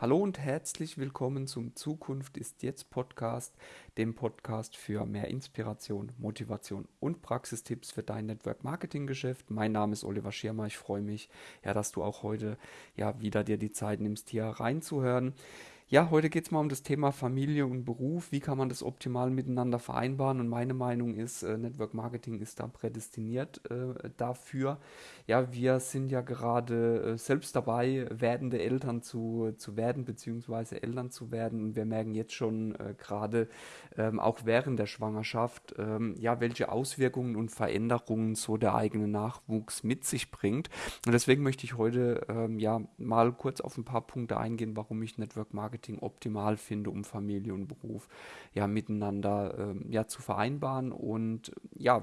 Hallo und herzlich willkommen zum Zukunft ist jetzt Podcast, dem Podcast für mehr Inspiration, Motivation und Praxistipps für dein Network Marketing Geschäft. Mein Name ist Oliver Schirmer. Ich freue mich, ja, dass du auch heute ja wieder dir die Zeit nimmst, hier reinzuhören. Ja, heute geht es mal um das Thema Familie und Beruf. Wie kann man das optimal miteinander vereinbaren? Und meine Meinung ist, äh, Network Marketing ist da prädestiniert äh, dafür. Ja, wir sind ja gerade äh, selbst dabei, werdende Eltern zu, zu werden, beziehungsweise Eltern zu werden. Und wir merken jetzt schon äh, gerade, ähm, auch während der Schwangerschaft, ähm, ja, welche Auswirkungen und Veränderungen so der eigene Nachwuchs mit sich bringt. Und deswegen möchte ich heute ähm, ja mal kurz auf ein paar Punkte eingehen, warum ich Network Marketing Marketing optimal finde, um Familie und Beruf ja miteinander ähm, ja zu vereinbaren. Und ja,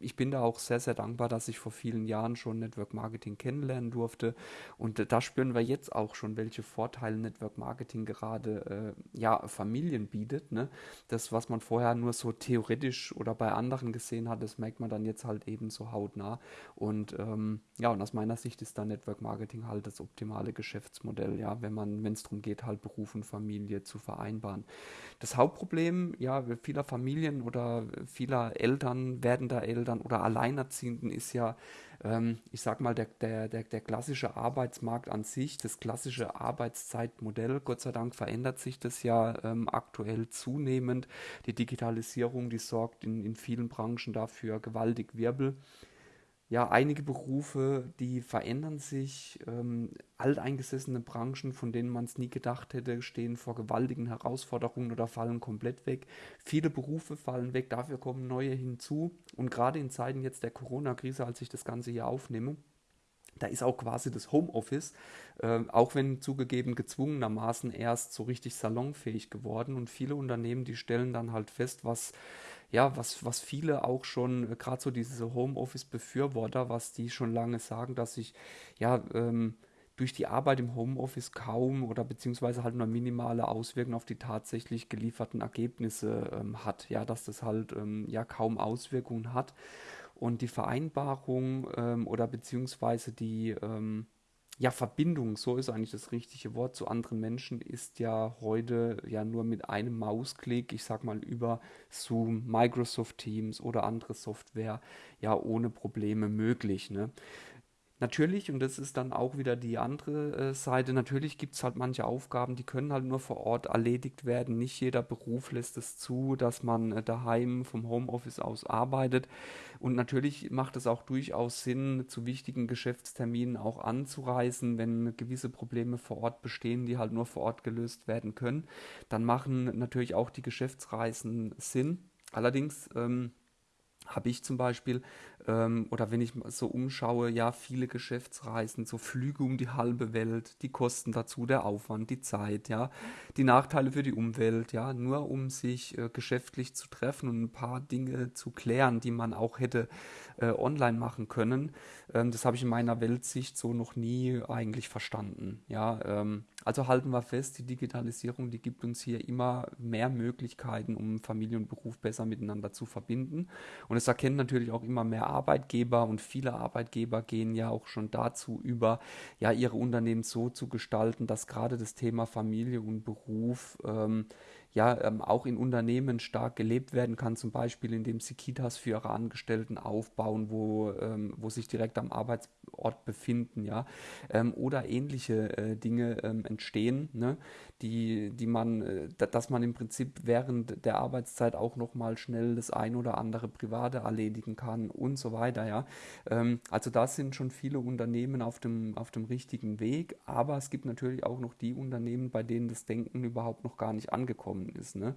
ich bin da auch sehr, sehr dankbar, dass ich vor vielen Jahren schon Network Marketing kennenlernen durfte. Und äh, da spüren wir jetzt auch schon, welche Vorteile Network Marketing gerade äh, ja Familien bietet. Ne? Das, was man vorher nur so theoretisch oder bei anderen gesehen hat, das merkt man dann jetzt halt eben so hautnah. Und ähm, ja, und aus meiner Sicht ist da Network Marketing halt das optimale Geschäftsmodell, ja, wenn man, wenn es darum geht, halt Beruf und Familie zu vereinbaren. Das Hauptproblem ja, vieler Familien oder vieler Eltern, werdender Eltern oder Alleinerziehenden ist ja, ähm, ich sag mal, der, der, der, der klassische Arbeitsmarkt an sich, das klassische Arbeitszeitmodell. Gott sei Dank verändert sich das ja ähm, aktuell zunehmend. Die Digitalisierung, die sorgt in, in vielen Branchen dafür gewaltig Wirbel ja, einige Berufe, die verändern sich. Ähm, alteingesessene Branchen, von denen man es nie gedacht hätte, stehen vor gewaltigen Herausforderungen oder fallen komplett weg. Viele Berufe fallen weg, dafür kommen neue hinzu. Und gerade in Zeiten jetzt der Corona-Krise, als ich das Ganze hier aufnehme, da ist auch quasi das Homeoffice, äh, auch wenn zugegeben gezwungenermaßen erst so richtig salonfähig geworden. Und viele Unternehmen, die stellen dann halt fest, was ja, was, was viele auch schon, äh, gerade so diese Homeoffice-Befürworter, was die schon lange sagen, dass sich ja ähm, durch die Arbeit im Homeoffice kaum oder beziehungsweise halt nur minimale Auswirkungen auf die tatsächlich gelieferten Ergebnisse ähm, hat. Ja, dass das halt ähm, ja kaum Auswirkungen hat. Und die Vereinbarung ähm, oder beziehungsweise die ähm, ja, Verbindung, so ist eigentlich das richtige Wort zu anderen Menschen, ist ja heute ja nur mit einem Mausklick, ich sag mal über Zoom, Microsoft Teams oder andere Software, ja ohne Probleme möglich. Ne? Natürlich, und das ist dann auch wieder die andere äh, Seite, natürlich gibt es halt manche Aufgaben, die können halt nur vor Ort erledigt werden. Nicht jeder Beruf lässt es zu, dass man äh, daheim vom Homeoffice aus arbeitet. Und natürlich macht es auch durchaus Sinn, zu wichtigen Geschäftsterminen auch anzureisen, wenn gewisse Probleme vor Ort bestehen, die halt nur vor Ort gelöst werden können. Dann machen natürlich auch die Geschäftsreisen Sinn. Allerdings ähm, habe ich zum Beispiel ähm, oder wenn ich so umschaue, ja, viele Geschäftsreisen, so Flüge um die halbe Welt, die Kosten dazu, der Aufwand, die Zeit, ja, die Nachteile für die Umwelt, ja, nur um sich äh, geschäftlich zu treffen und ein paar Dinge zu klären, die man auch hätte äh, online machen können. Ähm, das habe ich in meiner Weltsicht so noch nie eigentlich verstanden, ja. Ähm, also halten wir fest, die Digitalisierung, die gibt uns hier immer mehr Möglichkeiten, um Familie und Beruf besser miteinander zu verbinden. Und es erkennen natürlich auch immer mehr Arbeitgeber und viele Arbeitgeber gehen ja auch schon dazu über, ja, ihre Unternehmen so zu gestalten, dass gerade das Thema Familie und Beruf ähm, ja ähm, auch in Unternehmen stark gelebt werden kann, zum Beispiel indem sie Kitas für ihre Angestellten aufbauen, wo, ähm, wo sich direkt am Arbeitsort befinden, ja, ähm, oder ähnliche äh, Dinge ähm, entstehen, ne, die, die man, äh, dass man im Prinzip während der Arbeitszeit auch nochmal schnell das ein oder andere Private erledigen kann und so weiter, ja. Ähm, also da sind schon viele Unternehmen auf dem, auf dem richtigen Weg, aber es gibt natürlich auch noch die Unternehmen, bei denen das Denken überhaupt noch gar nicht angekommen gekommen ist. Ne?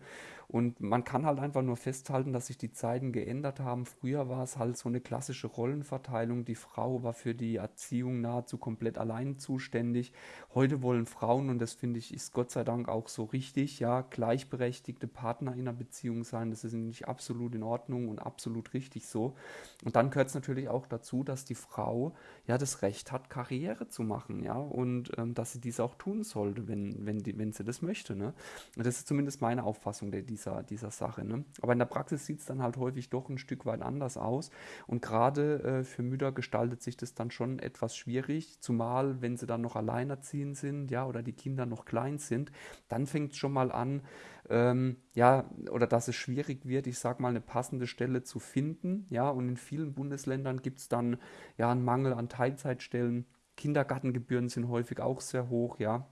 Und man kann halt einfach nur festhalten, dass sich die Zeiten geändert haben. Früher war es halt so eine klassische Rollenverteilung. Die Frau war für die Erziehung nahezu komplett allein zuständig. Heute wollen Frauen, und das finde ich, ist Gott sei Dank auch so richtig, ja, gleichberechtigte Partner in einer Beziehung sein. Das ist nämlich absolut in Ordnung und absolut richtig so. Und dann gehört es natürlich auch dazu, dass die Frau ja das Recht hat, Karriere zu machen, ja, und ähm, dass sie dies auch tun sollte, wenn, wenn, die, wenn sie das möchte. Ne? Und das ist zumindest zumindest meine Auffassung der, dieser, dieser Sache. Ne? Aber in der Praxis sieht es dann halt häufig doch ein Stück weit anders aus. Und gerade äh, für Mütter gestaltet sich das dann schon etwas schwierig, zumal wenn sie dann noch alleinerziehend sind, ja, oder die Kinder noch klein sind, dann fängt es schon mal an, ähm, ja, oder dass es schwierig wird, ich sage mal, eine passende Stelle zu finden, ja, und in vielen Bundesländern gibt es dann ja einen Mangel an Teilzeitstellen. Kindergartengebühren sind häufig auch sehr hoch, ja,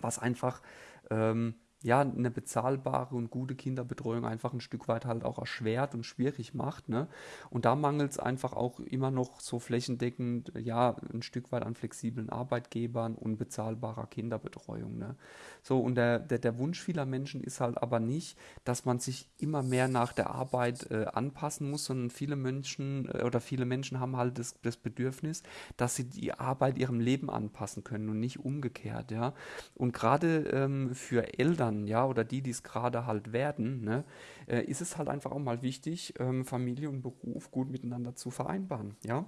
was einfach ähm, ja, eine bezahlbare und gute Kinderbetreuung einfach ein Stück weit halt auch erschwert und schwierig macht. Ne? Und da mangelt es einfach auch immer noch so flächendeckend, ja, ein Stück weit an flexiblen Arbeitgebern und bezahlbarer Kinderbetreuung. Ne? So, und der, der, der Wunsch vieler Menschen ist halt aber nicht, dass man sich immer mehr nach der Arbeit äh, anpassen muss, sondern viele Menschen äh, oder viele Menschen haben halt das, das Bedürfnis, dass sie die Arbeit ihrem Leben anpassen können und nicht umgekehrt, ja. Und gerade ähm, für Eltern, Eltern, ja, oder die, die es gerade halt werden, ne, äh, ist es halt einfach auch mal wichtig, ähm, Familie und Beruf gut miteinander zu vereinbaren, ja.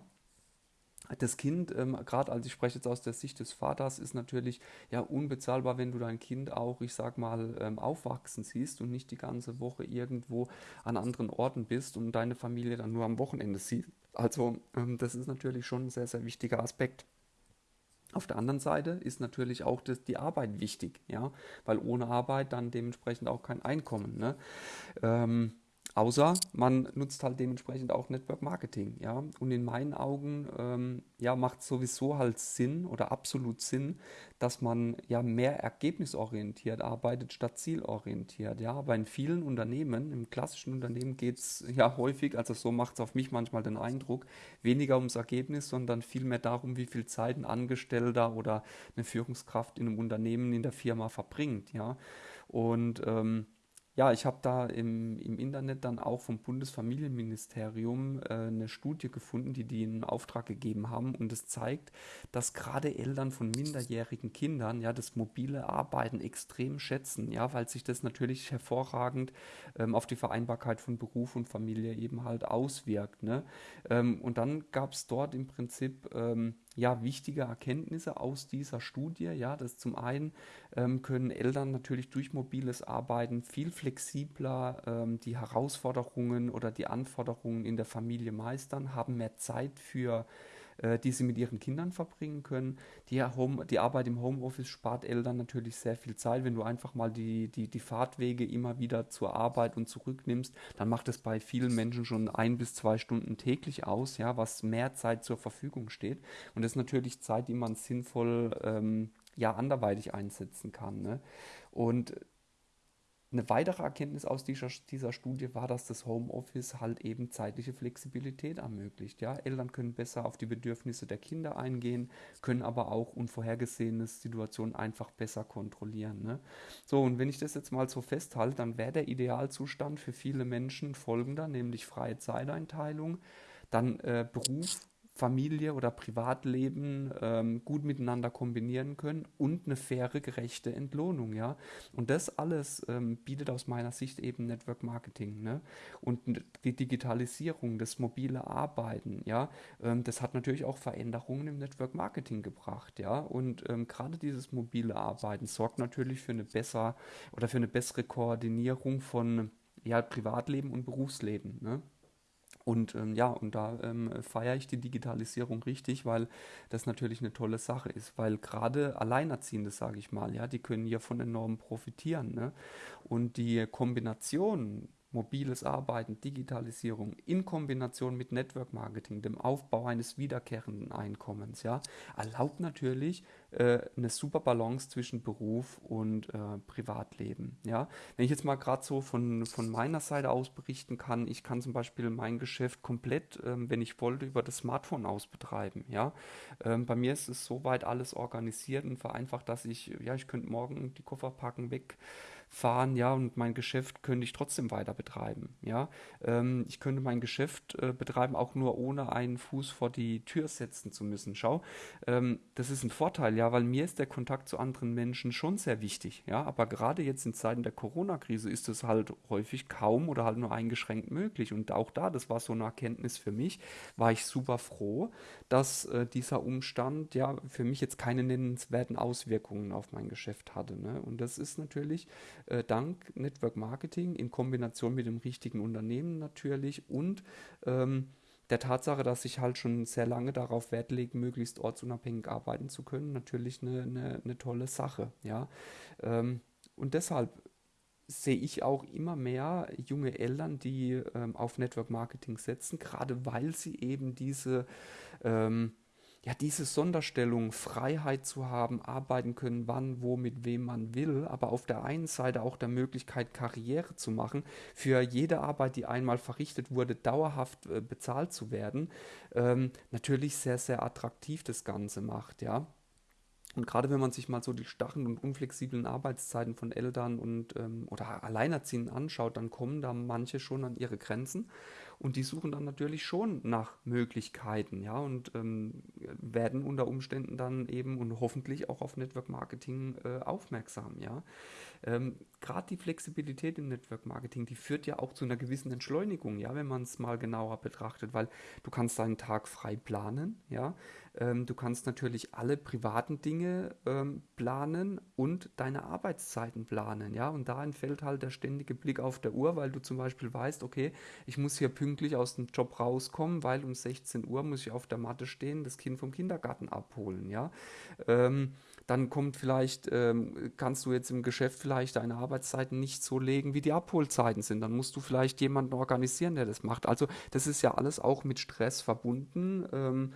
Das Kind, ähm, gerade als ich spreche jetzt aus der Sicht des Vaters, ist natürlich ja unbezahlbar, wenn du dein Kind auch, ich sag mal, ähm, aufwachsen siehst und nicht die ganze Woche irgendwo an anderen Orten bist und deine Familie dann nur am Wochenende sieht. Also ähm, das ist natürlich schon ein sehr, sehr wichtiger Aspekt. Auf der anderen Seite ist natürlich auch das, die Arbeit wichtig, ja, weil ohne Arbeit dann dementsprechend auch kein Einkommen. Ne? Ähm, Außer man nutzt halt dementsprechend auch Network Marketing, ja. Und in meinen Augen, ähm, ja, macht sowieso halt Sinn oder absolut Sinn, dass man ja mehr ergebnisorientiert arbeitet statt zielorientiert, ja. Aber in vielen Unternehmen, im klassischen Unternehmen geht es ja häufig, also so macht es auf mich manchmal den Eindruck, weniger ums Ergebnis, sondern vielmehr darum, wie viel Zeit ein Angestellter oder eine Führungskraft in einem Unternehmen, in der Firma verbringt, ja. Und ähm, ja, ich habe da im, im Internet dann auch vom Bundesfamilienministerium äh, eine Studie gefunden, die die in Auftrag gegeben haben. Und es zeigt, dass gerade Eltern von minderjährigen Kindern ja das mobile Arbeiten extrem schätzen, ja, weil sich das natürlich hervorragend ähm, auf die Vereinbarkeit von Beruf und Familie eben halt auswirkt. Ne? Ähm, und dann gab es dort im Prinzip ähm, ja, wichtige Erkenntnisse aus dieser Studie. Ja, das zum einen ähm, können Eltern natürlich durch mobiles Arbeiten viel flexibler ähm, die Herausforderungen oder die Anforderungen in der Familie meistern, haben mehr Zeit für äh, die sie mit ihren Kindern verbringen können. Die, Home, die Arbeit im Homeoffice spart Eltern natürlich sehr viel Zeit. Wenn du einfach mal die, die, die Fahrtwege immer wieder zur Arbeit und zurücknimmst, dann macht es bei vielen Menschen schon ein bis zwei Stunden täglich aus, ja, was mehr Zeit zur Verfügung steht. Und das ist natürlich Zeit, die man sinnvoll ähm, ja, anderweitig einsetzen kann. Ne? Und eine weitere Erkenntnis aus dieser, dieser Studie war, dass das Homeoffice halt eben zeitliche Flexibilität ermöglicht. Ja? Eltern können besser auf die Bedürfnisse der Kinder eingehen, können aber auch unvorhergesehene Situationen einfach besser kontrollieren. Ne? So, und wenn ich das jetzt mal so festhalte, dann wäre der Idealzustand für viele Menschen folgender, nämlich freie Zeiteinteilung, dann äh, Beruf Familie oder Privatleben ähm, gut miteinander kombinieren können und eine faire, gerechte Entlohnung, ja. Und das alles ähm, bietet aus meiner Sicht eben Network Marketing, ne? Und die Digitalisierung, das mobile Arbeiten, ja, ähm, das hat natürlich auch Veränderungen im Network Marketing gebracht, ja. Und ähm, gerade dieses mobile Arbeiten sorgt natürlich für eine besser oder für eine bessere Koordinierung von ja, Privatleben und Berufsleben, ne? Und ähm, ja, und da ähm, feiere ich die Digitalisierung richtig, weil das natürlich eine tolle Sache ist, weil gerade Alleinerziehende, sage ich mal, ja, die können hiervon enorm profitieren. Ne? Und die Kombination mobiles Arbeiten, Digitalisierung in Kombination mit Network Marketing, dem Aufbau eines wiederkehrenden Einkommens, ja, erlaubt natürlich äh, eine super Balance zwischen Beruf und äh, Privatleben. Ja, wenn ich jetzt mal gerade so von, von meiner Seite aus berichten kann, ich kann zum Beispiel mein Geschäft komplett, ähm, wenn ich wollte, über das Smartphone aus betreiben. Ja, ähm, bei mir ist es soweit alles organisiert und vereinfacht, dass ich, ja, ich könnte morgen die Koffer packen, weg fahren, ja, und mein Geschäft könnte ich trotzdem weiter betreiben, ja. Ähm, ich könnte mein Geschäft äh, betreiben, auch nur ohne einen Fuß vor die Tür setzen zu müssen. Schau, ähm, das ist ein Vorteil, ja, weil mir ist der Kontakt zu anderen Menschen schon sehr wichtig, ja, aber gerade jetzt in Zeiten der Corona-Krise ist es halt häufig kaum oder halt nur eingeschränkt möglich und auch da, das war so eine Erkenntnis für mich, war ich super froh, dass äh, dieser Umstand ja für mich jetzt keine nennenswerten Auswirkungen auf mein Geschäft hatte, ne? und das ist natürlich äh, dank Network Marketing in Kombination mit dem richtigen Unternehmen natürlich und ähm, der Tatsache, dass ich halt schon sehr lange darauf Wert lege, möglichst ortsunabhängig arbeiten zu können, natürlich eine, eine, eine tolle Sache. Ja? Ähm, und deshalb sehe ich auch immer mehr junge Eltern, die ähm, auf Network Marketing setzen, gerade weil sie eben diese ähm, ja, diese Sonderstellung, Freiheit zu haben, arbeiten können, wann, wo, mit wem man will, aber auf der einen Seite auch der Möglichkeit, Karriere zu machen, für jede Arbeit, die einmal verrichtet wurde, dauerhaft äh, bezahlt zu werden, ähm, natürlich sehr, sehr attraktiv das Ganze macht, ja. Und gerade wenn man sich mal so die starren und unflexiblen Arbeitszeiten von Eltern und ähm, oder Alleinerziehenden anschaut, dann kommen da manche schon an ihre Grenzen. Und die suchen dann natürlich schon nach Möglichkeiten, ja, und ähm, werden unter Umständen dann eben und hoffentlich auch auf Network Marketing äh, aufmerksam, ja. Ähm, Gerade die Flexibilität im Network Marketing, die führt ja auch zu einer gewissen Entschleunigung, ja, wenn man es mal genauer betrachtet, weil du kannst deinen Tag frei planen, ja. Ähm, du kannst natürlich alle privaten Dinge ähm, planen und deine Arbeitszeiten planen, ja. Und da entfällt halt der ständige Blick auf der Uhr, weil du zum Beispiel weißt, okay, ich muss hier pünktlich aus dem Job rauskommen, weil um 16 Uhr muss ich auf der Matte stehen, das Kind vom Kindergarten abholen, ja. Ähm, dann kommt vielleicht, ähm, kannst du jetzt im Geschäft vielleicht deine Arbeitszeiten nicht so legen, wie die Abholzeiten sind. Dann musst du vielleicht jemanden organisieren, der das macht. Also das ist ja alles auch mit Stress verbunden. Ähm,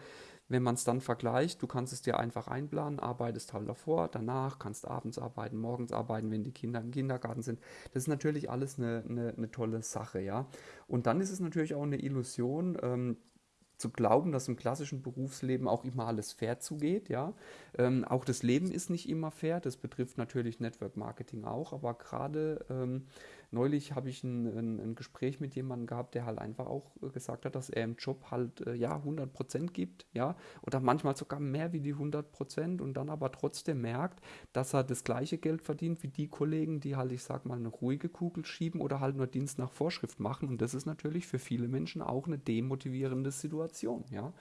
wenn man es dann vergleicht, du kannst es dir einfach einplanen, arbeitest halt davor, danach, kannst abends arbeiten, morgens arbeiten, wenn die Kinder im Kindergarten sind. Das ist natürlich alles eine, eine, eine tolle Sache, ja. Und dann ist es natürlich auch eine Illusion, ähm, zu glauben, dass im klassischen Berufsleben auch immer alles fair zugeht. Ja? Ähm, auch das Leben ist nicht immer fair, das betrifft natürlich Network Marketing auch, aber gerade ähm, neulich habe ich ein, ein, ein, Gespräch mit jemandem gehabt, der halt einfach auch gesagt hat, dass er im Job halt äh, ja 100% gibt, ja, oder manchmal sogar mehr wie die 100% und dann aber trotzdem merkt, dass er das gleiche Geld verdient wie die Kollegen, die halt, ich sag mal, eine ruhige Kugel schieben oder halt nur Dienst nach Vorschrift machen und das ist natürlich für viele Menschen auch eine demotivierende Situation, ja.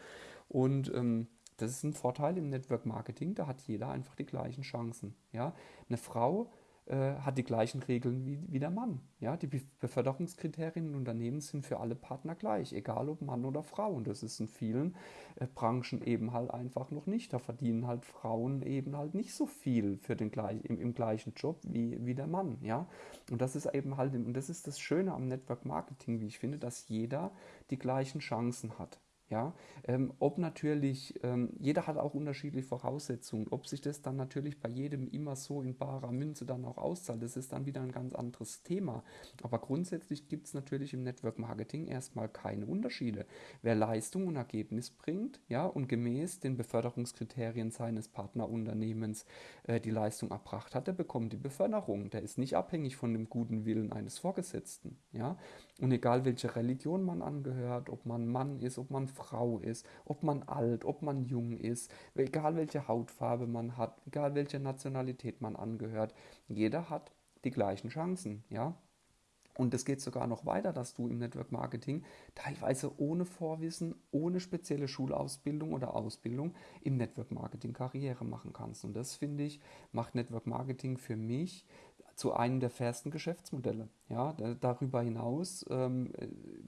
Und ähm, das ist ein Vorteil im Network Marketing, da hat jeder einfach die gleichen Chancen, ja. Eine Frau äh, hat die gleichen Regeln wie, wie der Mann. Ja, die Beförderungskriterien in Unternehmen sind für alle Partner gleich, egal ob Mann oder Frau. Und das ist in vielen äh, Branchen eben halt einfach noch nicht. Da verdienen halt Frauen eben halt nicht so viel für den im, im gleichen Job wie, wie der Mann. Ja, und das ist eben halt, und das ist das Schöne am Network Marketing, wie ich finde, dass jeder die gleichen Chancen hat. Ja, ähm, ob natürlich, ähm, jeder hat auch unterschiedliche Voraussetzungen, ob sich das dann natürlich bei jedem immer so in barer Münze dann auch auszahlt, das ist dann wieder ein ganz anderes Thema. Aber grundsätzlich gibt es natürlich im Network Marketing erstmal keine Unterschiede. Wer Leistung und Ergebnis bringt, ja, und gemäß den Beförderungskriterien seines Partnerunternehmens äh, die Leistung erbracht hat, der bekommt die Beförderung. Der ist nicht abhängig von dem guten Willen eines Vorgesetzten, ja. Und egal welche Religion man angehört, ob man Mann ist, ob man Frau ist, ob man alt, ob man jung ist, egal welche Hautfarbe man hat, egal welche Nationalität man angehört, jeder hat die gleichen Chancen, ja. Und es geht sogar noch weiter, dass du im Network Marketing teilweise ohne Vorwissen, ohne spezielle Schulausbildung oder Ausbildung im Network Marketing Karriere machen kannst. Und das finde ich, macht Network Marketing für mich zu einem der fairsten Geschäftsmodelle. Ja, darüber hinaus ähm,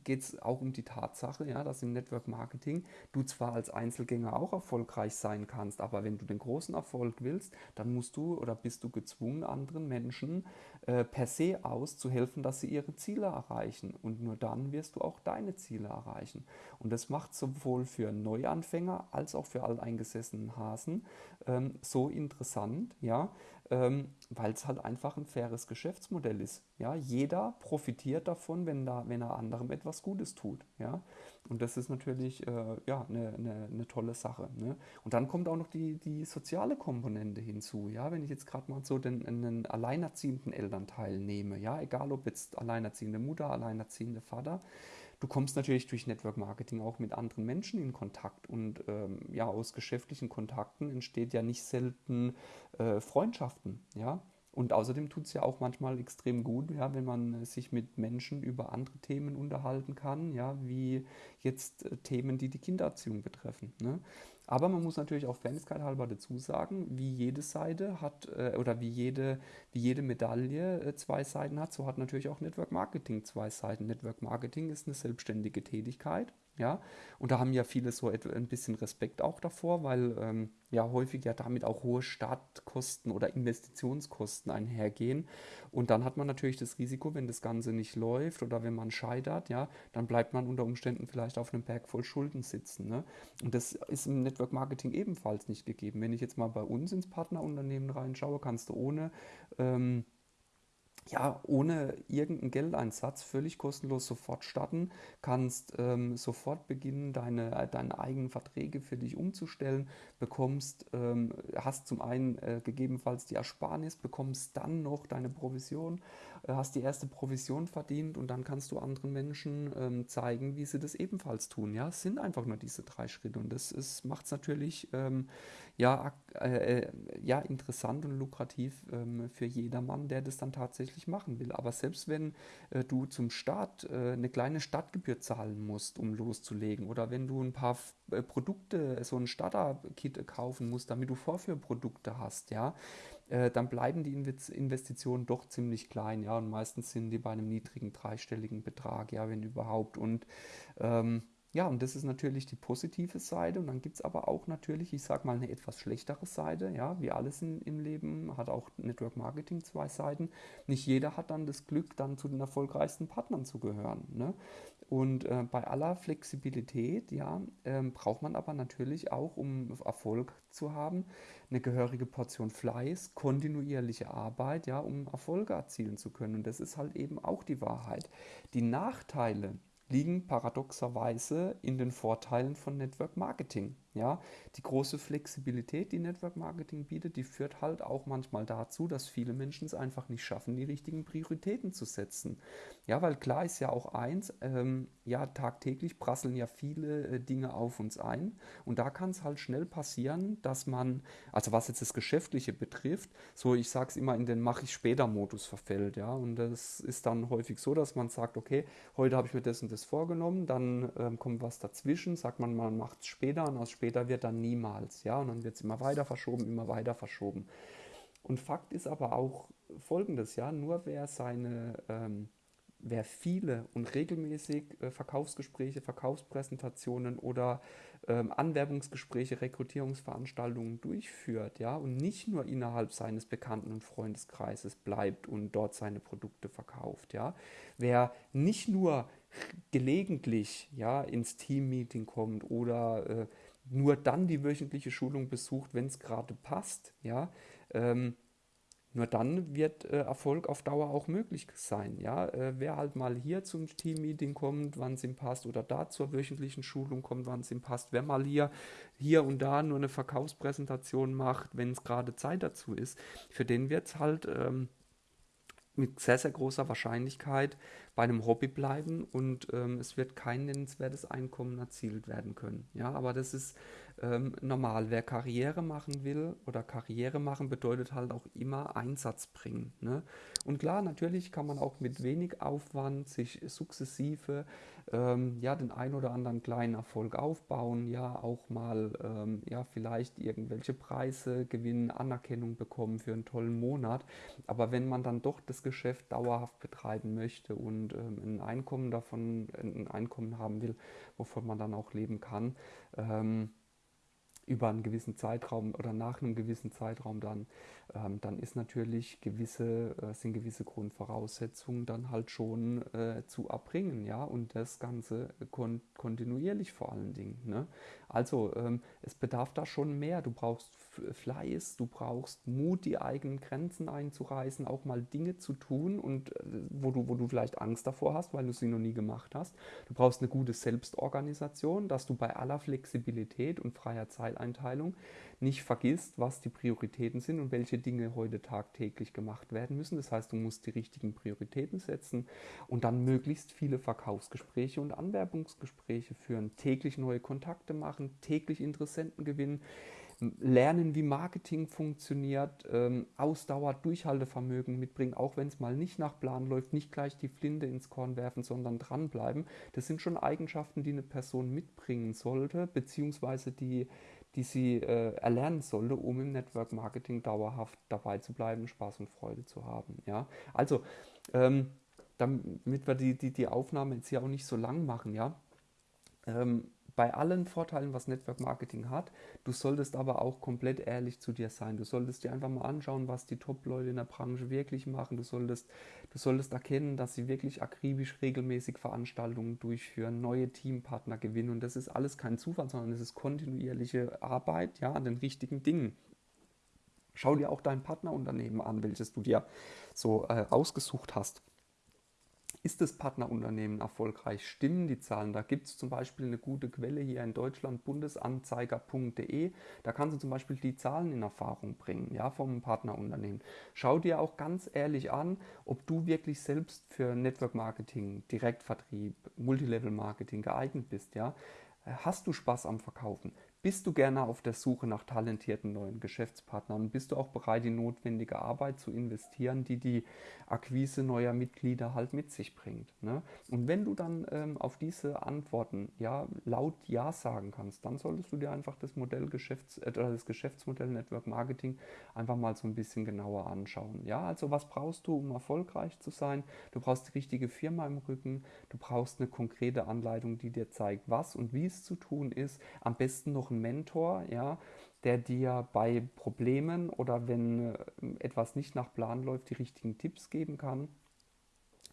geht es auch um die Tatsache, ja, dass im Network Marketing du zwar als Einzelgänger auch erfolgreich sein kannst, aber wenn du den großen Erfolg willst, dann musst du oder bist du gezwungen, anderen Menschen äh, per se aus zu helfen, dass sie ihre Ziele erreichen. Und nur dann wirst du auch deine Ziele erreichen. Und das macht sowohl für Neuanfänger als auch für alteingesessenen Hasen ähm, so interessant, ja, ähm, weil es halt einfach ein faires Geschäftsmodell ist. Ja, jeder profitiert davon, wenn, da, wenn er anderem etwas Gutes tut. Ja, und das ist natürlich äh, ja, eine, eine, eine tolle Sache. Ne? Und dann kommt auch noch die, die soziale Komponente hinzu. Ja, wenn ich jetzt gerade mal so den, einen alleinerziehenden Elternteil nehme, ja, egal ob jetzt alleinerziehende Mutter, alleinerziehende Vater, Du kommst natürlich durch Network Marketing auch mit anderen Menschen in Kontakt und ähm, ja, aus geschäftlichen Kontakten entsteht ja nicht selten äh, Freundschaften, ja. Und außerdem tut es ja auch manchmal extrem gut, ja, wenn man sich mit Menschen über andere Themen unterhalten kann, ja, wie jetzt äh, Themen, die die Kindererziehung betreffen. Ne? Aber man muss natürlich auch Fairnesskeit halber dazu sagen, wie jede Seite hat äh, oder wie jede, wie jede Medaille äh, zwei Seiten hat, so hat natürlich auch Network Marketing zwei Seiten. Network Marketing ist eine selbstständige Tätigkeit ja, und da haben ja viele so ein bisschen Respekt auch davor, weil ähm, ja häufig ja damit auch hohe Startkosten oder Investitionskosten einhergehen. Und dann hat man natürlich das Risiko, wenn das Ganze nicht läuft oder wenn man scheitert, ja, dann bleibt man unter Umständen vielleicht auf einem Berg voll Schulden sitzen. Ne? Und das ist im Network Marketing ebenfalls nicht gegeben. Wenn ich jetzt mal bei uns ins Partnerunternehmen reinschaue, kannst du ohne ähm, ja, ohne irgendeinen Geldeinsatz völlig kostenlos sofort starten, kannst ähm, sofort beginnen, deine, deine eigenen Verträge für dich umzustellen, bekommst, ähm, hast zum einen äh, gegebenenfalls die Ersparnis, bekommst dann noch deine Provision, äh, hast die erste Provision verdient und dann kannst du anderen Menschen ähm, zeigen, wie sie das ebenfalls tun. Ja, es sind einfach nur diese drei Schritte und das macht es natürlich ähm, ja, äh, äh, ja, interessant und lukrativ ähm, für jedermann, der das dann tatsächlich machen will. Aber selbst wenn äh, du zum Start äh, eine kleine Stadtgebühr zahlen musst, um loszulegen, oder wenn du ein paar äh, Produkte, so ein Starter-Kit kaufen musst, damit du Vorführprodukte hast, ja, äh, dann bleiben die Investitionen doch ziemlich klein, ja, und meistens sind die bei einem niedrigen dreistelligen Betrag, ja, wenn überhaupt. Und ähm, ja, und das ist natürlich die positive Seite. Und dann gibt es aber auch natürlich, ich sage mal, eine etwas schlechtere Seite. Ja, wie alles in, im Leben hat auch Network Marketing zwei Seiten. Nicht jeder hat dann das Glück, dann zu den erfolgreichsten Partnern zu gehören. Ne? Und äh, bei aller Flexibilität, ja, äh, braucht man aber natürlich auch, um Erfolg zu haben, eine gehörige Portion Fleiß, kontinuierliche Arbeit, ja, um Erfolge erzielen zu können. Und das ist halt eben auch die Wahrheit. Die Nachteile, liegen paradoxerweise in den Vorteilen von Network Marketing. Ja, die große Flexibilität, die Network Marketing bietet, die führt halt auch manchmal dazu, dass viele Menschen es einfach nicht schaffen, die richtigen Prioritäten zu setzen. Ja, weil klar ist ja auch eins, ähm, ja, tagtäglich prasseln ja viele äh, Dinge auf uns ein und da kann es halt schnell passieren, dass man, also was jetzt das Geschäftliche betrifft, so ich sage es immer in den Mache ich später Modus verfällt. Ja, und das ist dann häufig so, dass man sagt, okay, heute habe ich mir das und das vorgenommen, dann ähm, kommt was dazwischen, sagt man, man macht es später und aus später später wird dann niemals. Ja, und dann wird es immer weiter verschoben, immer weiter verschoben. Und Fakt ist aber auch folgendes, ja, nur wer seine, ähm, wer viele und regelmäßig äh, Verkaufsgespräche, Verkaufspräsentationen oder ähm, Anwerbungsgespräche, Rekrutierungsveranstaltungen durchführt, ja, und nicht nur innerhalb seines Bekannten- und Freundeskreises bleibt und dort seine Produkte verkauft, ja, wer nicht nur gelegentlich ja ins Teammeeting kommt oder äh, nur dann die wöchentliche Schulung besucht, wenn es gerade passt, ja, ähm, nur dann wird äh, Erfolg auf Dauer auch möglich sein. Ja? Äh, wer halt mal hier zum Teammeeting kommt, wann es ihm passt, oder da zur wöchentlichen Schulung kommt, wann es ihm passt, wer mal hier, hier und da nur eine Verkaufspräsentation macht, wenn es gerade Zeit dazu ist, für den wird es halt ähm, mit sehr, sehr großer Wahrscheinlichkeit bei einem Hobby bleiben und ähm, es wird kein nennenswertes Einkommen erzielt werden können. Ja, aber das ist ähm, normal. Wer Karriere machen will oder Karriere machen bedeutet halt auch immer Einsatz bringen. Ne? Und klar, natürlich kann man auch mit wenig Aufwand sich sukzessive ähm, ja, den ein oder anderen kleinen Erfolg aufbauen, ja, auch mal ähm, ja, vielleicht irgendwelche Preise gewinnen, Anerkennung bekommen für einen tollen Monat. Aber wenn man dann doch das Geschäft dauerhaft betreiben möchte und ähm, ein Einkommen davon, ein Einkommen haben will, wovon man dann auch leben kann, ähm, über einen gewissen Zeitraum oder nach einem gewissen Zeitraum dann, ähm, dann ist natürlich gewisse, äh, sind gewisse Grundvoraussetzungen dann halt schon äh, zu erbringen, ja, und das Ganze kon kontinuierlich vor allen Dingen. Ne? Also ähm, es bedarf da schon mehr. Du brauchst Fleiß, du brauchst Mut, die eigenen Grenzen einzureißen, auch mal Dinge zu tun und äh, wo du, wo du vielleicht Angst davor hast, weil du sie noch nie gemacht hast. Du brauchst eine gute Selbstorganisation, dass du bei aller Flexibilität und freier Zeiteinteilung nicht vergisst, was die Prioritäten sind und welche Dinge heute tagtäglich gemacht werden müssen. Das heißt, du musst die richtigen Prioritäten setzen und dann möglichst viele Verkaufsgespräche und Anwerbungsgespräche führen, täglich neue Kontakte machen, täglich Interessenten gewinnen lernen, wie Marketing funktioniert, ähm, Ausdauer, Durchhaltevermögen mitbringen, auch wenn es mal nicht nach Plan läuft, nicht gleich die Flinte ins Korn werfen, sondern dranbleiben. Das sind schon Eigenschaften, die eine Person mitbringen sollte, beziehungsweise die, die sie äh, erlernen sollte, um im Network Marketing dauerhaft dabei zu bleiben, Spaß und Freude zu haben. Ja? Also, ähm, damit wir die, die, die Aufnahme jetzt hier auch nicht so lang machen, ja. Ähm, bei allen Vorteilen, was Network Marketing hat, du solltest aber auch komplett ehrlich zu dir sein. Du solltest dir einfach mal anschauen, was die Top-Leute in der Branche wirklich machen. Du solltest, du solltest erkennen, dass sie wirklich akribisch regelmäßig Veranstaltungen durchführen, neue Teampartner gewinnen. Und das ist alles kein Zufall, sondern es ist kontinuierliche Arbeit ja, an den richtigen Dingen. Schau dir auch dein Partnerunternehmen an, welches du dir so äh, ausgesucht hast. Ist das Partnerunternehmen erfolgreich? Stimmen die Zahlen? Da gibt es zum Beispiel eine gute Quelle hier in Deutschland, bundesanzeiger.de. Da kannst du zum Beispiel die Zahlen in Erfahrung bringen, ja, vom Partnerunternehmen. Schau dir auch ganz ehrlich an, ob du wirklich selbst für Network Marketing, Direktvertrieb, Multilevel Marketing geeignet bist, ja. Hast du Spaß am Verkaufen? Bist du gerne auf der Suche nach talentierten neuen Geschäftspartnern? Bist du auch bereit, die notwendige Arbeit zu investieren, die die Akquise neuer Mitglieder halt mit sich bringt? Ne? Und wenn du dann ähm, auf diese Antworten ja laut Ja sagen kannst, dann solltest du dir einfach das Modell Geschäfts äh, das Geschäftsmodell Network Marketing einfach mal so ein bisschen genauer anschauen. Ja, also was brauchst du, um erfolgreich zu sein? Du brauchst die richtige Firma im Rücken, du brauchst eine konkrete Anleitung, die dir zeigt, was und wie es zu tun ist. Am besten noch ein Mentor, ja, der dir bei Problemen oder wenn äh, etwas nicht nach Plan läuft, die richtigen Tipps geben kann.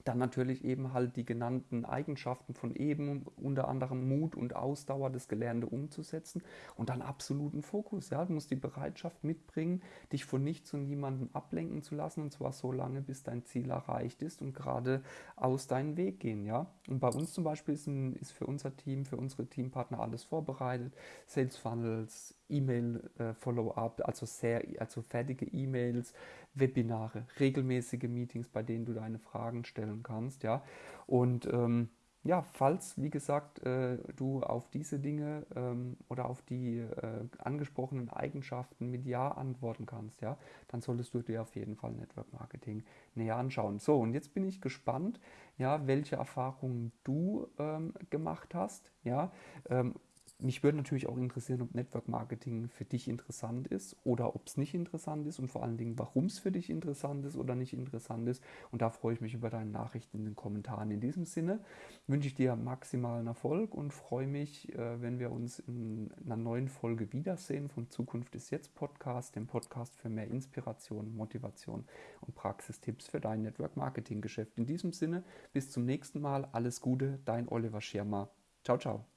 Dann natürlich eben halt die genannten Eigenschaften von eben, unter anderem Mut und Ausdauer, das Gelernte umzusetzen und dann absoluten Fokus. Ja, du musst die Bereitschaft mitbringen, dich von nichts und niemandem ablenken zu lassen und zwar so lange, bis dein Ziel erreicht ist und gerade aus deinem Weg gehen. Ja, und bei uns zum Beispiel ist, ein, ist für unser Team, für unsere Teampartner alles vorbereitet. Sales Funnels, E-Mail-Follow-up, äh, also sehr, also fertige E-Mails, Webinare, regelmäßige Meetings, bei denen du deine Fragen stellen kannst, ja. Und ähm, ja, falls, wie gesagt, äh, du auf diese Dinge ähm, oder auf die äh, angesprochenen Eigenschaften mit Ja antworten kannst, ja, dann solltest du dir auf jeden Fall Network Marketing näher anschauen. So, und jetzt bin ich gespannt, ja, welche Erfahrungen du ähm, gemacht hast, ja. Ähm, mich würde natürlich auch interessieren, ob Network Marketing für dich interessant ist oder ob es nicht interessant ist und vor allen Dingen, warum es für dich interessant ist oder nicht interessant ist. Und da freue ich mich über deine Nachrichten in den Kommentaren. In diesem Sinne wünsche ich dir maximalen Erfolg und freue mich, äh, wenn wir uns in einer neuen Folge wiedersehen von Zukunft ist jetzt Podcast, dem Podcast für mehr Inspiration, Motivation und Praxistipps für dein Network Marketing Geschäft. In diesem Sinne, bis zum nächsten Mal. Alles Gute, dein Oliver Schirmer. Ciao, ciao.